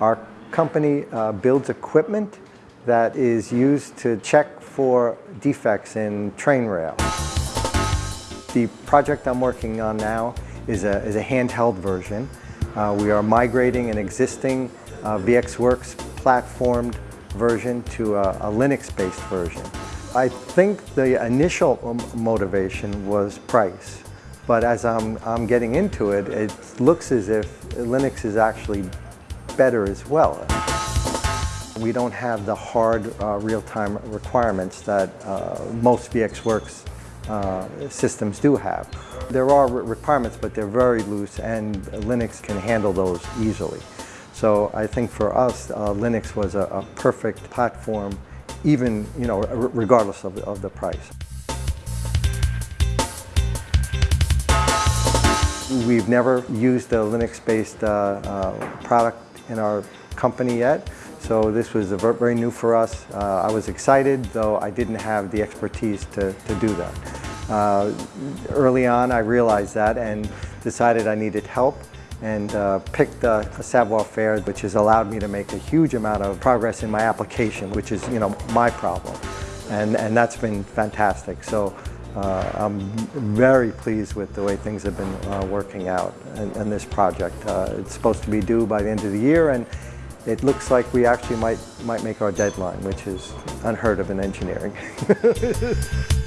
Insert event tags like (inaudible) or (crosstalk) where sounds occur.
Our company uh, builds equipment that is used to check for defects in train rail. The project I'm working on now is a, is a handheld version. Uh, we are migrating an existing uh, VxWorks platformed version to a, a Linux-based version. I think the initial motivation was price, but as I'm, I'm getting into it, it looks as if Linux is actually better as well. We don't have the hard uh, real-time requirements that uh, most VxWorks uh, systems do have. There are requirements, but they're very loose and Linux can handle those easily. So I think for us, uh, Linux was a, a, perfect platform, even you know, regardless of, of the price. We've never used a Linux-based uh, uh, product in our company yet, so this was very new for us. Uh, I was excited, though I didn't have the expertise to, to do that. Uh, early on, I realized that and decided I needed help and uh, picked a, a savoir-faire which has allowed me to make a huge amount of progress in my application, which is, you know, my problem. And, and that's been fantastic. So uh, I'm very pleased with the way things have been uh, working out in, this project. Uh, it's supposed to be due by the end of the year and it looks like we actually might, might make our deadline, which is unheard of in engineering. (laughs)